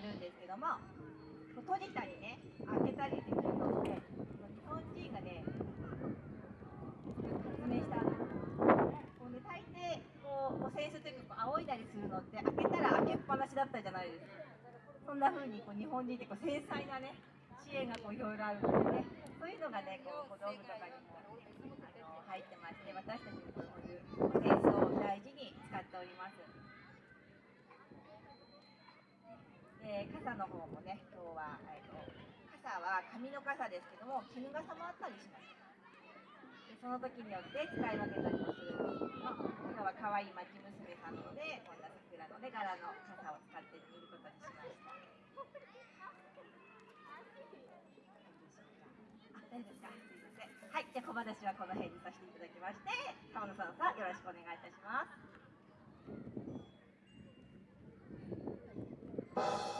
ってるんですけども閉じたりね開けたりできるので日本人がね発明したこう、ね、大抵こう扇子というかこう仰いだりするのって開けたら開けっぱなしだったじゃないですか。そんな風にこう日本人ってこう繊細なね知恵がこういろいろあるのでね。そういうのがねこう小道具とかにもあの入ってまして私たちもこういう扇子を大事に使っております。で傘の方もね今日は、えーと、傘は紙の傘ですけども絹傘もあったりします。でその時によって使い分けたりもするんですけども今日は可愛い町娘さんのでこんな桜のね柄の傘を使ってみることにしました。大丈夫ですか？すいません。はいじゃ小話はこの辺にさせていただきまして川野さんさんよろしくお願いいたします。you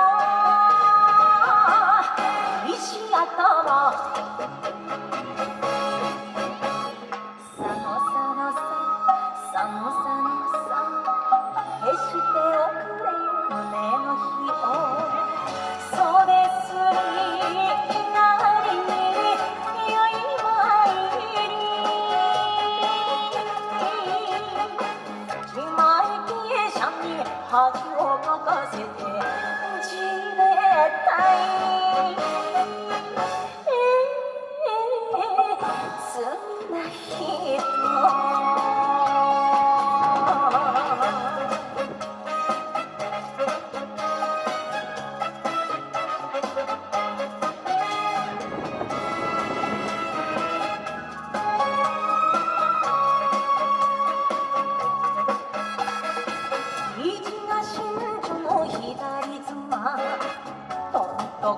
でお座敷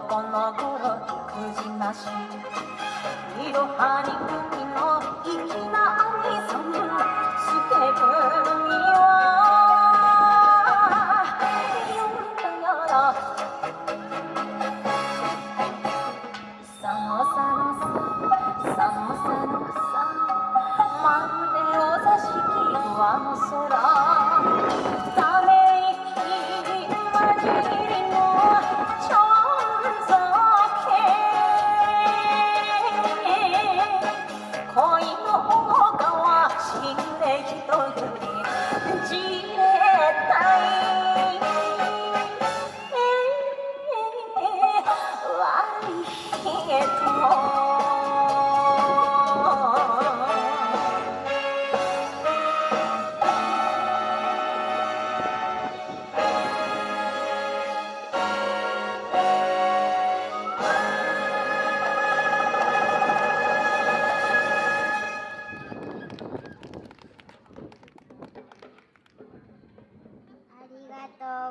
この頃通じなし」「いろはにくみのいきなりさむ」「すてくみは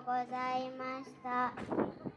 ございました。